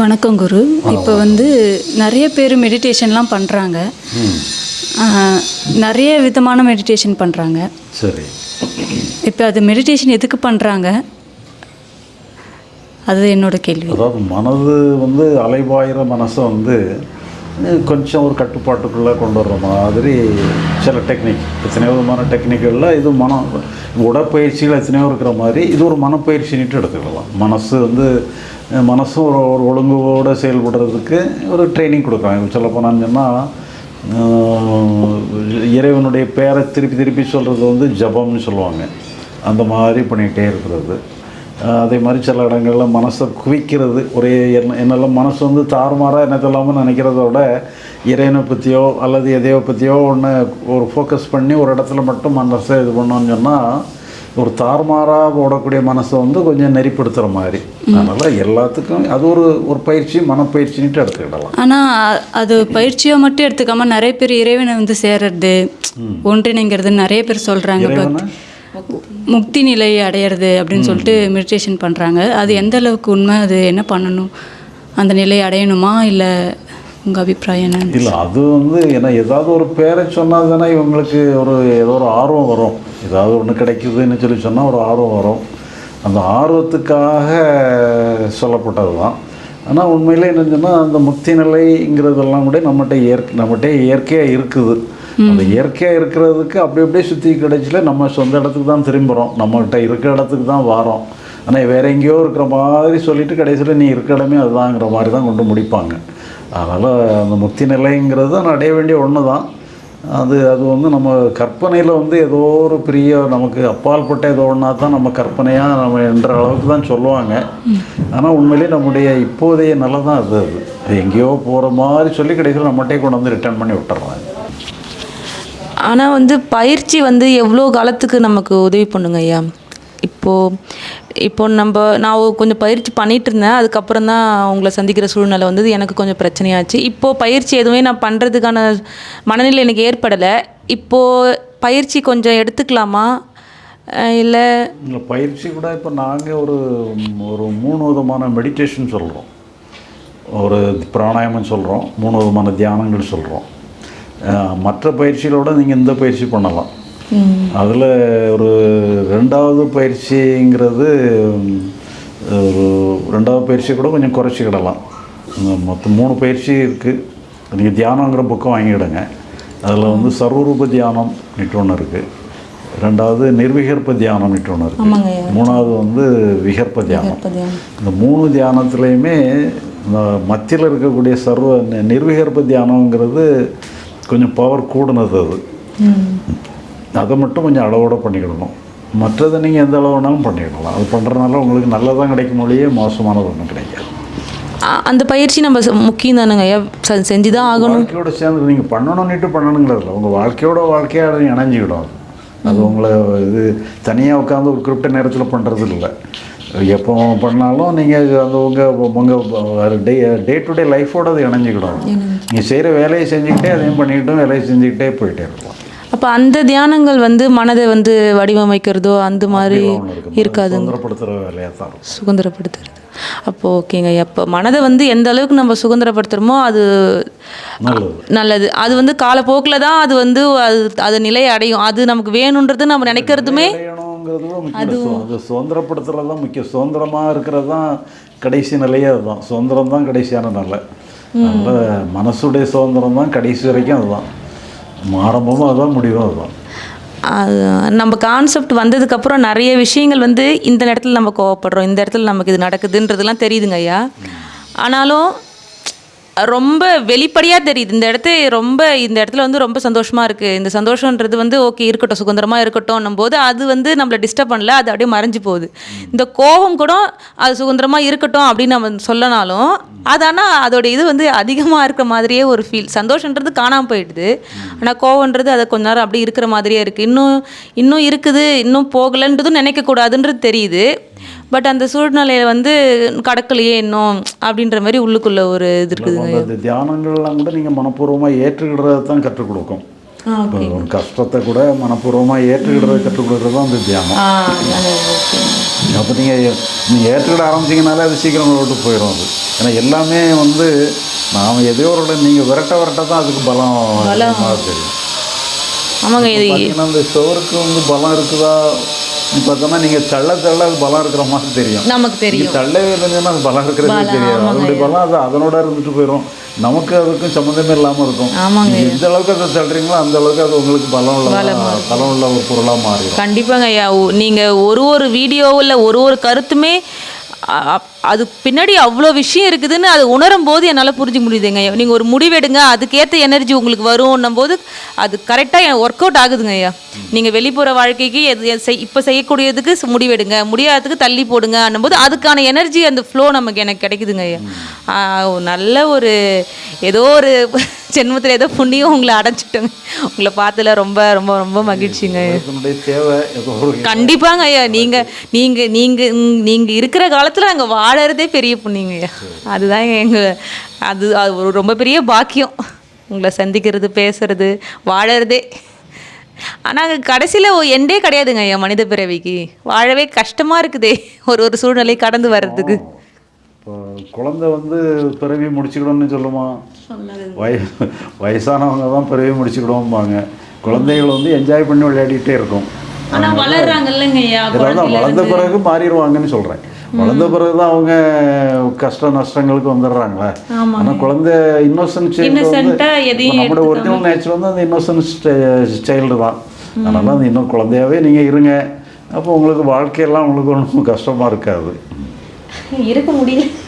வணக்கம் குரு. இப்போ வந்து நிறைய பேர் மெடிடேஷன்லாம் பண்ணுறாங்க நிறைய விதமான மெடிடேஷன் பண்ணுறாங்க சரி. இப்போ அது மெடிடேஷன் எதுக்கு பண்ணுறாங்க அது என்னோட கேள்வி. அதாவது மனது வந்து அலைபாயிற மனசை வந்து கொஞ்சம் ஒரு கட்டுப்பாட்டுக்குள்ளே கொண்டு வர்ற மாதிரி சில டெக்னிக் எத்தனையோ விதமான டெக்னிக்குகளில் இது மனம் உடற்பயிற்சிகள் எத்தனையோ இருக்கிற மாதிரி இது ஒரு மனப்பயிற்சின்னுட்டு எடுத்துக்கலாம். மனசு வந்து மனசும் ஒரு ஒரு ஒழுங்குவோடு செயல்படுறதுக்கு ஒரு ட்ரைனிங் கொடுக்குறாங்க சொல்ல போனான்னு சொன்னால் இறைவனுடைய பேரை திருப்பி திருப்பி சொல்கிறது வந்து ஜபம்னு சொல்லுவாங்க. அந்த மாதிரி பண்ணிகிட்டே இருக்கிறது. அதே மாதிரி சில இடங்களில் மனசை குவிக்கிறது ஒரே என்ன என்னெல்லாம் மனசு வந்து தாறுமாறாக என்னத்தெல்லாமல் நினைக்கிறத விட இறைவனை பற்றியோ அல்லது எதையோ பற்றியோ ஒன்று ஒரு ஃபோக்கஸ் பண்ணி ஒரு இடத்துல மட்டும் மனசை இது பண்ணோன்னு சொன்னால் ஒரு தாறுமாறாக ஓடக்கூடிய மனசை வந்து கொஞ்சம் நெறிப்படுத்துகிற மாதிரி. அதனால் எல்லாத்துக்கும் அது ஒரு ஒரு பயிற்சி மனப்பயிற்சின்ட்டு எடுத்துக்கிடலாம். ஆனால் அது பயிற்சியை மட்டும் எடுத்துக்காம நிறைய பேர் இறைவனை வந்து சேர்றது ஒன்றிணைங்கிறது நிறைய பேர் சொல்கிறாங்க முக்தி நிலை அடையிறது அப்படின்னு சொல்லிட்டு மெடிடேஷன் பண்ணுறாங்க அது எந்த அளவுக்கு உண்மை? அது என்ன பண்ணணும்? அந்த நிலை அடையணுமா? இல்லை உங்கள் அபிப்பிராயம் என்ன? இல்லை அது வந்து ஏன்னா ஏதாவது ஒரு பேரை சொன்னால் தானே இவங்களுக்கு ஒரு ஏதோ ஒரு ஆர்வம் வரும். ஏதாவது ஒன்று கிடைக்குதுன்னு சொல்லி சொன்னால் ஒரு ஆர்வம் வரும். அந்த ஆர்வத்துக்காக சொல்லப்பட்டது தான் ஆனால் உண்மையிலே என்னன்னு சொன்னால் அந்த முக்தி நிலைங்கிறதெல்லாம் கூட நம்மகிட்ட இயற்கை நம்மகிட்ட இயற்கையாக இருக்குது. அந்த இயற்கையாக இருக்கிறதுக்கு அப்படி அப்படியே சுற்றி கிடைச்சில நம்ம சொந்த இடத்துக்கு தான் திரும்புகிறோம் நம்மகிட்ட இருக்கிற இடத்துக்கு தான் வாரோம். ஆனால் வேற எங்கேயோ இருக்கிற மாதிரி சொல்லிட்டு கடைசியில் நீ இருக்கிற இடமே அதுதாங்கிற மாதிரி தான் கொண்டு முடிப்பாங்க. அதனால் அந்த முக்தி நிலைங்கிறது தான் அடைய வேண்டிய ஒன்று தான் அது அது வந்து நம்ம கற்பனையில் வந்து ஏதோ ஒரு பெரிய நமக்கு அப்பால்பட்ட ஏதோ ஒன்றா தான் நம்ம கற்பனையாக நம்ம என்ற அளவுக்கு தான் சொல்லுவாங்க. ஆனால் உண்மையிலேயே நம்முடைய இப்போதைய நிலை தான் அது அது. அது எங்கேயோ போகிற மாதிரி சொல்லி கிடைக்கிற நம்மகிட்டே கொண்டு வந்து ரிட்டர்ன் பண்ணி விட்டுறாங்க. ஆனால் வந்து பயிற்சி வந்து எவ்வளோ காலத்துக்கு நமக்கு உதவி பண்ணுங்க ஐயா? இப்போது இப்போ நம்ம நான் கொஞ்சம் பயிற்சி பண்ணிட்டு இருந்தேன் அதுக்கப்புறம் தான் உங்களை சந்திக்கிற சூழ்நிலை வந்தது. எனக்கு கொஞ்சம் பிரச்சனையாச்சு. இப்போது பயிற்சி எதுவுமே நான் பண்ணுறதுக்கான மனநிலை எனக்கு ஏற்படலை. இப்போது பயிற்சி கொஞ்சம் எடுத்துக்கலாமா? இல்லை? பயிற்சி கூட இப்போ நாங்கள் ஒரு ஒரு மூணு விதமான மெடிடேஷன் சொல்கிறோம் ஒரு பிராணாயாமம் சொல்கிறோம் மூணு விதமான தியானங்கள் சொல்கிறோம் மற்ற பயிற்சிகளோடு நீங்கள் இந்த பயிற்சி பண்ணலாம். அதில் ஒரு ரெண்டாவது பயிற்சிங்கிறது ஒரு ரெண்டாவது பயிற்சி கூட கொஞ்சம் குறைச்சிக்கிடலாம். மொத்தம் மூணு பயிற்சி இருக்குது நீங்கள் தியானங்கிற புக்கம் வாங்கிடுங்க அதில் வந்து சர்வரூப தியானம் ஒன்று இருக்குது ரெண்டாவது நிர்விகற்ப தியானம் ஒன்று ஆமாங்க. இருக்குது மூணாவது வந்து விகற்ப தியானம். இந்த மூணு தியானத்துலேயுமே இந்த மத்தியில் இருக்கக்கூடிய சர்வ நிர்விகற்ப தியானங்கிறது கொஞ்சம் பவர் கூடுனது அது. அதை மட்டும் கொஞ்சம் அளவோட பண்ணிக்கிடணும். மற்றதை நீங்கள் எந்த அளவு வேணாலும் பண்ணிக்கிடலாம் அது பண்ணுறதுனால உங்களுக்கு நல்லதான் கிடைக்கும் மொழியே மோசமானது ஒன்றும் கிடைக்காது. அந்த பயிற்சி நம்ம முக்கியம் தானுங்க. ஐயா செஞ்சு தான் ஆகணும். வாழ்க்கையோட சேர்ந்து நீங்கள் பண்ணணும்னுட்டு பண்ணணுங்கிறதில்ல. உங்கள் வாழ்க்கையோட வாழ்க்கையாக இணைஞ்சிக்கிடும் அது அது உங்களை இது தனியாக உட்காந்து ஒரு குறிப்பிட்ட நேரத்தில் பண்ணுறது இல்லை எப்போ பண்ணாலும் நீங்கள் அந்த உங்கள் உங்கள் டே டே டு டே லைஃபோட அது இணைஞ்சிக்கிடும் நீங்கள் செய்கிற வேலையை செஞ்சுக்கிட்டே அதையும் பண்ணிக்கிட்டும் வேலையை செஞ்சுக்கிட்டே போயிட்டே இருக்கலாம். அப்போ அந்த தியானங்கள் வந்து மனதை வந்து வடிவமைக்கிறதோ அந்த மாதிரி. இருக்காதுங்க. சுதந்திரப்படுத்துறது. அப்போ ஓகேங்க. அப்போ மனதை வந்து எந்த அளவுக்கு நம்ம சுதந்திரப்படுத்துகிறோமோ அது நல்லது. அது வந்து காலப்போக்கில் தான் அது வந்து அது அது நிலை அடையும். அது நமக்கு வேணுன்றது நம்ம நினைக்கிறதுமே. சு- அது சுதந்திரப்படுத்துறது தான் முக்கியம். சுதந்திரமாக இருக்கிறது தான் கடைசி நிலையே அதுதான். சுதந்திரம் தான் கடைசியான நிலை. அதனால் மனசுடைய சுதந்திரம் தான் கடைசி வரைக்கும் அதுதான். ஆரம்பமும் அதுதான் முடிவும் அதுதான். நம்ம கான்செப்ட் வந்ததுக்கப்புறம் நிறைய விஷயங்கள் வந்து இந்த இடத்துல நம்ம கோவப்படுறோம் இந்த இடத்துல நமக்கு இது நடக்குதுன்றதுலாம் தெரியுதுங்க ஐயா. ஆனாலும் ரொம்ப வெளிப்படையாக தெரியுது. இந்த இடத்த ரொம்ப இந்த இடத்துல வந்து ரொம்ப சந்தோஷமாக இருக்குது இந்த சந்தோஷன்றது வந்து ஓகே இருக்கட்டும் சுதந்திரமாக இருக்கட்டும் போது அது வந்து நம்மளை டிஸ்டர்ப் பண்ணல. அது அப்படியே மறைஞ்சு போகுது. இந்த கோபம் கூட அது சுதந்திரமாக இருக்கட்டும் அப்படின்னு நம்ம சொல்லனாலும் அது ஆனால் அதோட இது வந்து அதிகமாக இருக்கிற மாதிரியே ஒரு ஃபீல் சந்தோஷன்றது காணாமல் போயிடுது. ஆனால் கோவன்றது அதை கொஞ்ச நேரம் அப்படி இருக்கிற மாதிரியே இருக்குது இன்னும் இன்னும் இருக்குது. இன்னும் போகலைன்றதும் நினைக்கக்கூடாதுன்றது தெரியுது. பட் அந்த சூழ்நிலையில வந்து கடக்கலையே இன்னும் அப்படின்ற மாதிரி உள்ளுக்குள்ள ஒரு இது இருக்குதுங்க அந்த தியானங்கள்லாம் கூட நீங்கள் மனப்பூர்வமாக ஏற்றுக்கிடுறது தான் கற்றுக் கொடுக்கும் ஒரு கஷ்டத்தை கூட மனப்பூர்வமாக ஏற்றுக்கிடுறது கற்றுக் கொடுக்குறது தான் அந்த தியானம். அப்போ நீங்கள் நீங்கள் ஏற்றுக்கிட ஆரம்பிச்சிங்கனாலே அது சீக்கிரம் விட்டு போயிடும் அது. ஏன்னா எல்லாமே வந்து நாம் எதையோ ஒரு நீங்கள் விரட்ட விரட்ட தான் அதுக்கு பலம் தெரியும். ஆமாங்க இது இந்த சுவருக்கு வந்து பலம் இருக்குதா? பார்த்தோன்னா நீங்கள் தள்ள தள்ள அது பலம் இருக்கிற மாதிரி தெரியும். நமக்கு தெரியும். நீங்கள் தள்ளவே இல்லைங்கன்னா அது பலம் இருக்கிறதே தெரியாது. அதனுடைய பலம் அது அதனோட இருந்துட்டு போயிடும் நமக்கு அதுக்கும் சம்மந்தமே இல்லாமல் இருக்கும். ஆமாங்க. நீங்க எந்த அளவுக்கு அதை தள்ளுறீங்களோ அந்த அளவுக்கு அது உங்களுக்கு பலம் உள்ள பலம் உள்ள ஒரு பொருளாக மாறிடும் கண்டிப்பாங்க ஐயா. ஒ- நீங்க ஒரு ஒரு வீடியோவில் ஒரு ஒரு கருத்துமே அது பின்னாடி அவ்வளோ விஷயம் இருக்குதுன்னு அது உணரும் போது என்னால் புரிஞ்சு முடியுதுங்க. நீங்கள் ஒரு முடிவெடுங்க அதுக்கேற்ற எனர்ஜி உங்களுக்கு வரும்னும் போது அது கரெக்டாக ஒர்க் அவுட் ஆகுதுங்க ஐயா. நீங்கள் வெளிப்புற வாழ்க்கைக்கு எது செய் இப்போ செய்யக்கூடியதுக்கு முடிவெடுங்க. முடியாததுக்கு தள்ளி போடுங்க போது அதுக்கான எனர்ஜி அந்த ஃப்ளோ நமக்கு எனக்கு கிடைக்குதுங்க ஐயா. ஒரு நல்ல ஒரு ஏதோ ஒரு ஜென்மத்தில் ஏதோ புண்ணியம் உங்களை அடைச்சிட்டோங்க உங்களை பார்த்ததுல ரொம்ப ரொம்ப ரொம்ப மகிழ்ச்சிங்க. கண்டிப்பாங்க ஐயா. நீங்க நீங்க நீங்க ம், நீங்க இருக்கிற காலத்துல நாங்க வாழறதே பெரிய புண்ணியங்க ஐயா. அதுதான் எங்க அது அது ஒரு ரொம்ப பெரிய பாக்கியம். உங்களை சந்திக்கிறது பேசுறது வாழறதே. ஆனால் கடைசியில் எண்டே கிடையாதுங்க ஐயா மனித பிறவிக்கு. வாழவே கஷ்டமாக இருக்குதே ஒரு ஒரு சூழ்நிலை கடந்து வர்றதுக்கு. இப்போ குழந்தை வந்து பிறவி முடிச்சுக்கணும்னு சொல்லுமா? வய வயசானவங்க தான் பிறவி முடிச்சுக்கிடுவோம்பாங்க குழந்தைகள் வந்து என்ஜாய் பண்ணி விளையாடிட்டே இருக்கும். வளர்ந்த பிறகு மாறிடுவாங்கன்னு சொல்கிறேன் வளர்ந்த பிறகு தான் அவங்க கஷ்ட நஷ்டங்களுக்கு வந்துடுறாங்களே. ஆனால் குழந்தை எதையும் நம்மளோட ஒரிஜினல் நேச்சர் வந்து அந்த இன்னோசன்ட் சைல்டு தான். அதனால அந்த இன்னும் குழந்தையாவே நீங்கள் இருங்க. அப்போ உங்களுக்கு வாழ்க்கையெல்லாம் உங்களுக்கு ஒன்றும் கஷ்டமாக இருக்காது. இருக்க முடியல.